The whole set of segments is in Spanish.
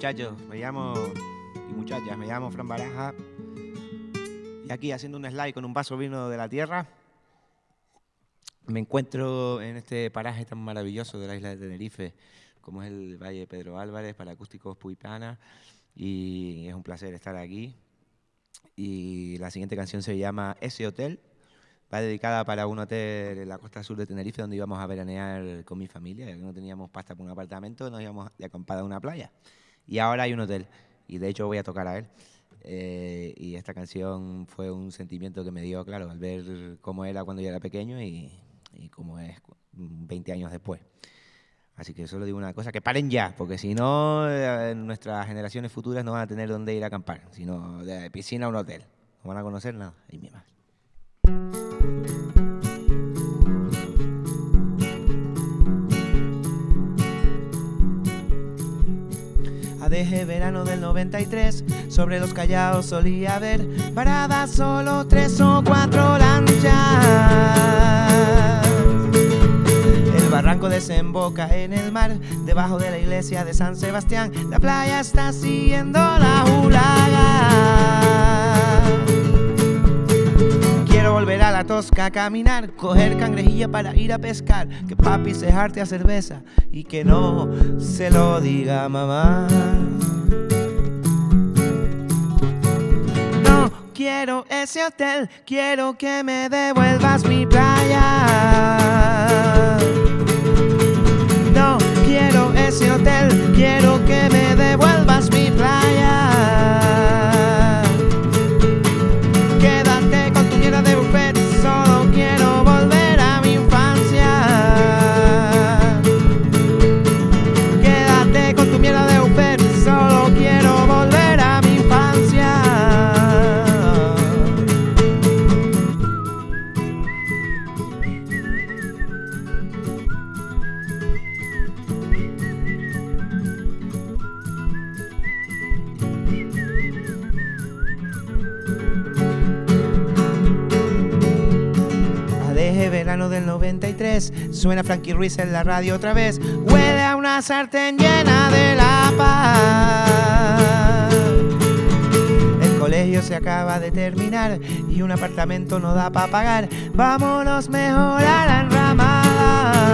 muchachos, me llamo y muchachas, me llamo Fran Baraja. Y aquí haciendo un slide con un vaso vino de la tierra me encuentro en este paraje tan maravilloso de la isla de Tenerife como es el Valle Pedro Álvarez para acústicos Puipana y es un placer estar aquí. Y la siguiente canción se llama Ese Hotel. Va dedicada para un hotel en la costa sur de Tenerife donde íbamos a veranear con mi familia, ya que no teníamos pasta para un apartamento, nos íbamos de acampada a una playa. Y ahora hay un hotel, y de hecho voy a tocar a él. Eh, y esta canción fue un sentimiento que me dio, claro, al ver cómo era cuando yo era pequeño y, y cómo es 20 años después. Así que solo digo una cosa, que paren ya, porque si no, eh, nuestras generaciones futuras no van a tener dónde ir a acampar, sino de piscina a un hotel. No van a conocer nada. Y mi Deje verano del 93, sobre los callados solía haber paradas solo tres o cuatro lanchas. El barranco desemboca en el mar, debajo de la iglesia de San Sebastián. La playa está siguiendo la volver a la tosca a caminar, coger cangrejilla para ir a pescar, que papi se jarte a cerveza y que no se lo diga mamá. No quiero ese hotel, quiero que me devuelvas mi playa. No quiero ese hotel, del 93, suena Frankie Ruiz en la radio otra vez, huele a una sartén llena de la paz. El colegio se acaba de terminar y un apartamento no da para pagar, vámonos mejor a la enramada.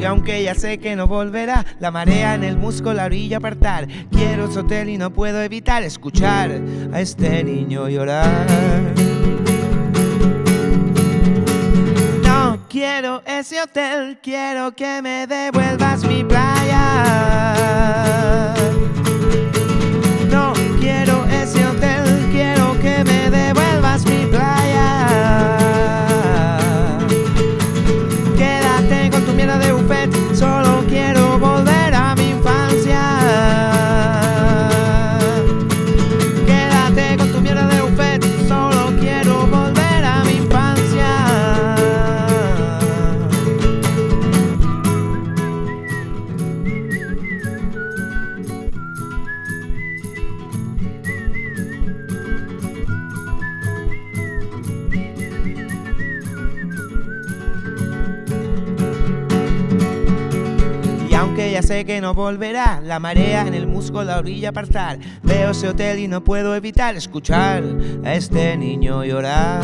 Y aunque ya sé que no volverá, la marea en el musgo la orilla apartar. Quiero ese hotel y no puedo evitar escuchar a este niño llorar. Quiero ese hotel, quiero que me devuelvas mi playa. Sé que no volverá, la marea en el musgo la orilla apartar. Veo ese hotel y no puedo evitar escuchar a este niño llorar.